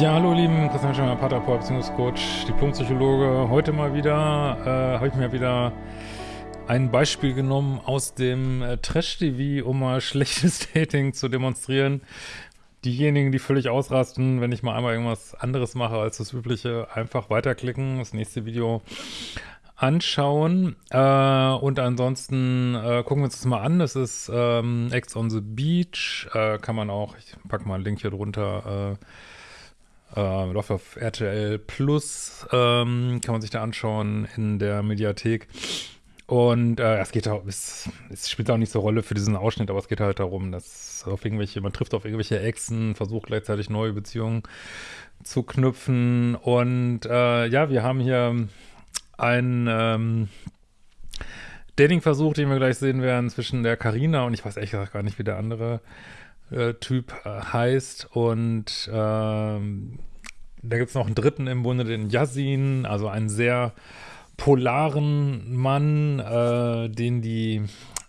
Ja, hallo Lieben, Christian Schemmer, Paterport, Beziehungscoach, Diplompsychologe. Heute mal wieder, äh, habe ich mir wieder ein Beispiel genommen aus dem äh, Trash-TV, um mal schlechtes Dating zu demonstrieren. Diejenigen, die völlig ausrasten, wenn ich mal einmal irgendwas anderes mache als das übliche, einfach weiterklicken, das nächste Video anschauen. Äh, und ansonsten äh, gucken wir uns das mal an. Das ist ähm, Ex on the Beach. Äh, kann man auch, ich packe mal einen Link hier drunter, äh, äh, läuft auf RTL Plus, ähm, kann man sich da anschauen in der Mediathek. Und äh, es geht auch, es, es, spielt auch nicht so Rolle für diesen Ausschnitt, aber es geht halt darum, dass auf irgendwelche, man trifft auf irgendwelche Exen, versucht gleichzeitig neue Beziehungen zu knüpfen. Und äh, ja, wir haben hier einen ähm, Dating-Versuch, den wir gleich sehen werden, zwischen der Karina und ich weiß echt gar nicht, wie der andere äh, Typ äh, heißt. Und ähm, da gibt es noch einen dritten im Bunde, den Yasin, also einen sehr polaren Mann, äh, den die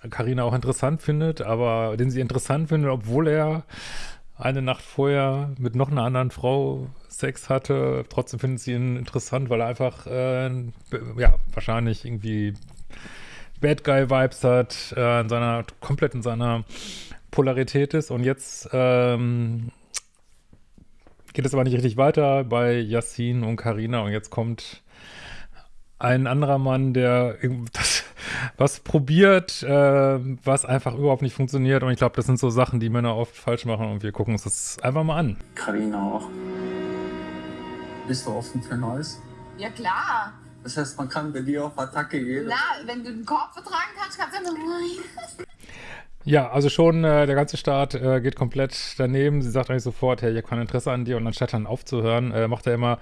Karina auch interessant findet, aber den sie interessant findet, obwohl er eine Nacht vorher mit noch einer anderen Frau Sex hatte. Trotzdem findet sie ihn interessant, weil er einfach, äh, ja, wahrscheinlich irgendwie Bad Guy-Vibes hat, äh, in seiner, komplett in seiner Polarität ist. Und jetzt ähm, geht es aber nicht richtig weiter bei Yassin und Karina und jetzt kommt ein anderer Mann, der das, was probiert, äh, was einfach überhaupt nicht funktioniert. Und ich glaube, das sind so Sachen, die Männer oft falsch machen und wir gucken uns das einfach mal an. Karina auch. Bist du offen für Neues? Ja, klar. Das heißt, man kann bei dir auf Attacke gehen? Na, wenn du den Korb vertragen kannst, kannst du ja ja, also schon äh, der ganze Start äh, geht komplett daneben. Sie sagt eigentlich sofort, hey, ich habe kein Interesse an dir. Und anstatt dann aufzuhören, äh, macht er immer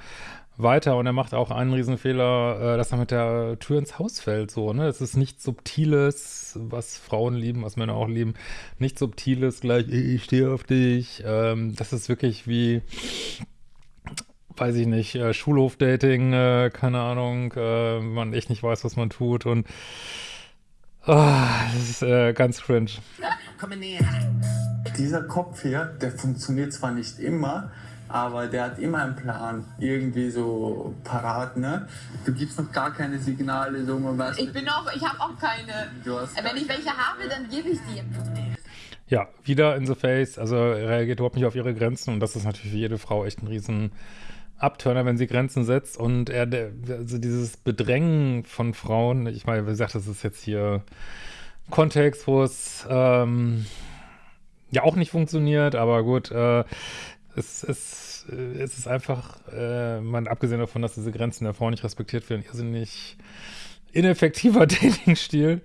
weiter. Und er macht auch einen Riesenfehler, äh, dass er mit der Tür ins Haus fällt. So, ne? Es ist nichts Subtiles, was Frauen lieben, was Männer auch lieben. Nichts Subtiles, gleich, ich stehe auf dich. Ähm, das ist wirklich wie weiß ich nicht, äh, Schulhofdating, äh, keine Ahnung, äh, man echt nicht weiß, was man tut und Oh, das ist äh, ganz cringe. Dieser Kopf hier, der funktioniert zwar nicht immer, aber der hat immer einen Plan, irgendwie so parat, ne? Du gibst noch gar keine Signale, so man weiß. Ich bin auch, ich habe auch keine. Du hast Wenn ich welche habe, dann gebe ich die. Ja, wieder in the face, also reagiert überhaupt nicht auf ihre Grenzen und das ist natürlich für jede Frau echt ein riesen Abturner, wenn sie Grenzen setzt und er, also dieses Bedrängen von Frauen, ich meine, wie gesagt, das ist jetzt hier Kontext, wo es ähm, ja auch nicht funktioniert, aber gut, äh, es, es, es ist einfach, äh, man, abgesehen davon, dass diese Grenzen der Frau nicht respektiert werden, irrsinnig ineffektiver Dating-Stil.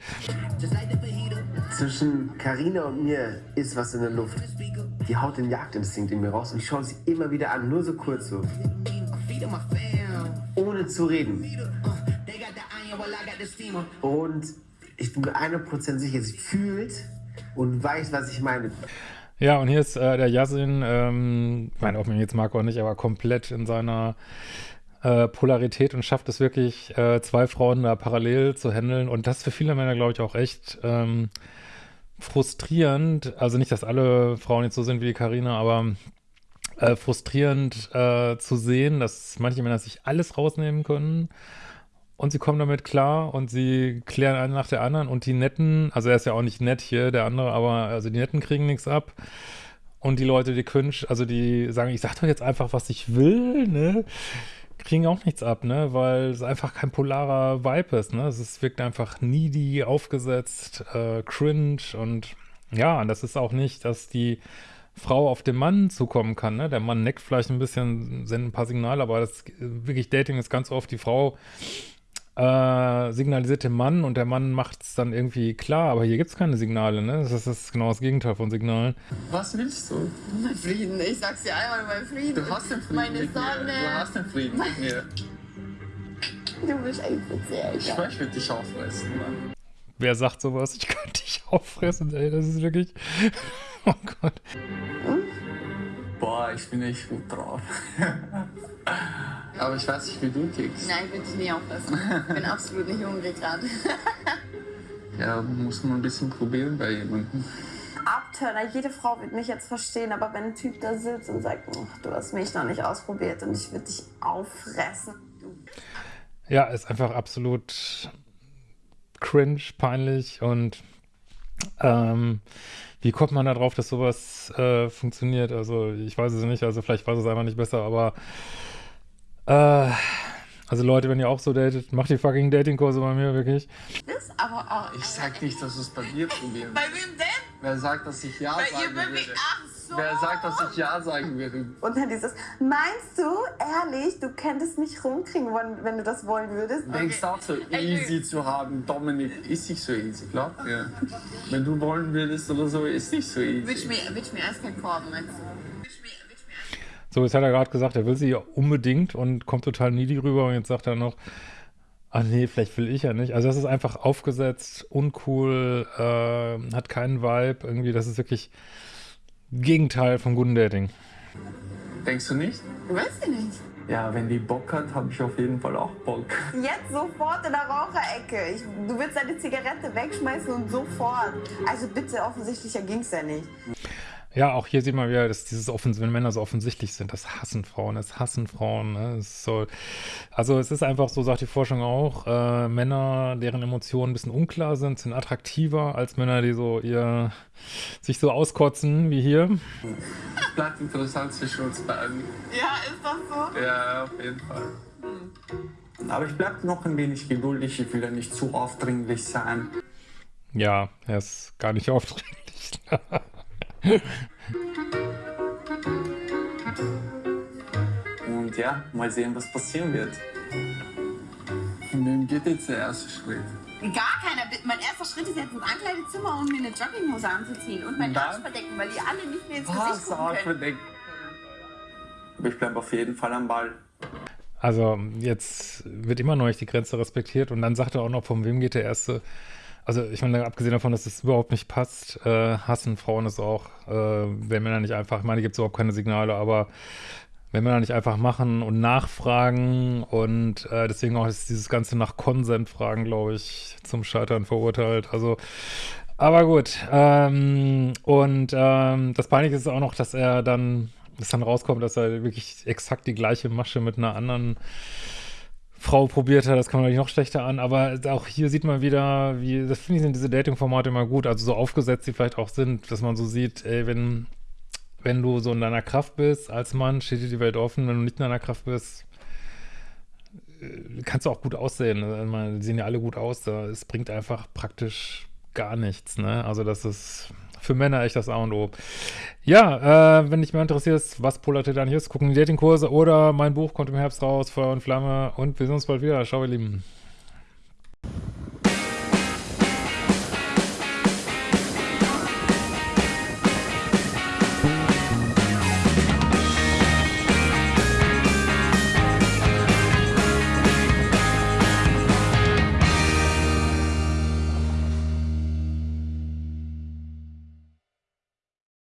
Zwischen Karina und mir ist was in der Luft. Die haut den Jagdinstinkt in mir raus und ich schaue sie immer wieder an, nur so kurz so. Ohne zu reden. Und ich bin mir 100% sicher, sie fühlt und weiß, was ich meine. Ja, und hier ist äh, der Yasin, ähm, ich meine, ob man jetzt mag oder nicht, aber komplett in seiner äh, Polarität und schafft es wirklich, äh, zwei Frauen da parallel zu handeln. Und das für viele Männer, glaube ich, auch echt ähm, frustrierend. Also nicht, dass alle Frauen jetzt so sind wie Karina, aber äh, frustrierend äh, zu sehen, dass manche Männer sich alles rausnehmen können. Und sie kommen damit klar und sie klären einen nach der anderen und die Netten, also er ist ja auch nicht nett hier, der andere, aber also die Netten kriegen nichts ab. Und die Leute, die cringe, also die sagen, ich sag doch jetzt einfach, was ich will, ne? Kriegen auch nichts ab, ne, weil es einfach kein polarer Vibe ist, ne, es wirkt einfach needy, aufgesetzt, äh, cringe und ja, das ist auch nicht, dass die Frau auf den Mann zukommen kann, ne, der Mann neckt vielleicht ein bisschen, sendet ein paar Signale, aber das wirklich Dating ist ganz oft die Frau äh, signalisiert dem Mann und der Mann macht es dann irgendwie klar, aber hier gibt es keine Signale, ne? Das ist genau das Gegenteil von Signalen. Was willst du? Mein Frieden, ich sag's dir einmal, mein Frieden. Du hast den Frieden Meine mit Sonne. mir. Du hast den Frieden mit mir. Du bist einfach sehr Ich egal. möchte dich auffressen, Mann. Wer sagt sowas? Ich könnte dich auffressen, ey, das ist wirklich... Oh Gott. Ich bin echt gut drauf. Aber ich weiß nicht, wie du tickst. Nein, ich will dich nie auffressen. Ich bin absolut nicht hungrig gerade. Ja, muss man ein bisschen probieren bei jemandem. Ab Abturner. Jede Frau wird mich jetzt verstehen, aber wenn ein Typ da sitzt und sagt, du hast mich noch nicht ausprobiert und ich würde dich auffressen. Ja, ist einfach absolut cringe, peinlich und ähm, wie kommt man da drauf, dass sowas äh, funktioniert? Also ich weiß es nicht, also vielleicht weiß es einfach nicht besser, aber äh, also Leute, wenn ihr auch so datet, macht die fucking Datingkurse bei mir, wirklich. Das aber auch. Ich sag nicht, dass du es bei mir probieren Bei wem denn? Wer sagt, dass ich Ja Bei sagen ihr würde? wirklich. Ach so. Wer sagt, dass ich Ja sagen würde? Und dann dieses, meinst du, ehrlich, du könntest mich rumkriegen, wenn, wenn du das wollen würdest? Denkst auch so easy zu haben, Dominik, ist nicht so easy, klar? Ja. Wenn du wollen würdest oder so, ist nicht so easy. Willst du mir, willst du mir eiskalt korben, meinst du? Willst du mir eiskalt So, jetzt hat er gerade gesagt, er will sie unbedingt und kommt total needy rüber und jetzt sagt er noch, ah nee, vielleicht will ich ja nicht. Also das ist einfach aufgesetzt, uncool, äh, hat keinen Vibe, irgendwie, das ist wirklich Gegenteil von guten Dating. Denkst du nicht? Weiß ich nicht. Ja, wenn die Bock hat, habe ich auf jeden Fall auch Bock. Jetzt sofort in der Raucherecke. Ich, du willst deine Zigarette wegschmeißen und sofort. Also bitte, offensichtlicher ging's ja nicht. Ja, auch hier sieht man wieder, dass dieses Offens wenn Männer so offensichtlich sind, das hassen Frauen, das hassen Frauen. Ne? Das ist so, also es ist einfach so, sagt die Forschung auch, äh, Männer, deren Emotionen ein bisschen unklar sind, sind attraktiver als Männer, die so ihr sich so auskotzen wie hier. Bleibt interessant zwischen uns beiden. Ja, ist das so? Ja, auf jeden Fall. Aber ich bleib noch ein wenig geduldig, ich will ja nicht zu aufdringlich sein. Ja, er ist gar nicht aufdringlich. Und ja, mal sehen, was passieren wird. Von wem geht jetzt der erste Schritt? Gar keiner. Mein erster Schritt ist jetzt ins Ankleidezimmer und mir eine Jogginghose anzuziehen und meinen? Arsch verdecken, weil die alle nicht mehr ins Was? Gesicht gucken können. verdeckt. Aber ich bleib auf jeden Fall am Ball. Also jetzt wird immer noch nicht die Grenze respektiert und dann sagt er auch noch, von wem geht der erste. Also ich meine, abgesehen davon, dass es überhaupt nicht passt, äh, hassen Frauen es auch, äh, wenn Männer nicht einfach, ich meine, gibt es überhaupt keine Signale, aber wenn Männer nicht einfach machen und nachfragen und äh, deswegen auch ist dieses Ganze nach Konsent fragen, glaube ich, zum Scheitern verurteilt. Also, aber gut. Ähm, und ähm, das Peinliche ist auch noch, dass er dann, dass dann rauskommt, dass er wirklich exakt die gleiche Masche mit einer anderen Frau probiert hat, das kam natürlich noch schlechter an, aber auch hier sieht man wieder, wie, das finde ich, sind diese Dating-Formate immer gut, also so aufgesetzt, die vielleicht auch sind, dass man so sieht, ey, wenn, wenn du so in deiner Kraft bist, als Mann, steht dir die Welt offen, wenn du nicht in deiner Kraft bist, äh, kannst du auch gut aussehen? Ich meine, die sehen ja alle gut aus, es bringt einfach praktisch gar nichts, ne, also das ist für Männer echt das A und O. Ja, äh, wenn dich mehr interessiert, was dann hier ist, gucken die Datingkurse oder mein Buch kommt im Herbst raus, Feuer und Flamme und wir sehen uns bald wieder. Ciao, ihr Lieben.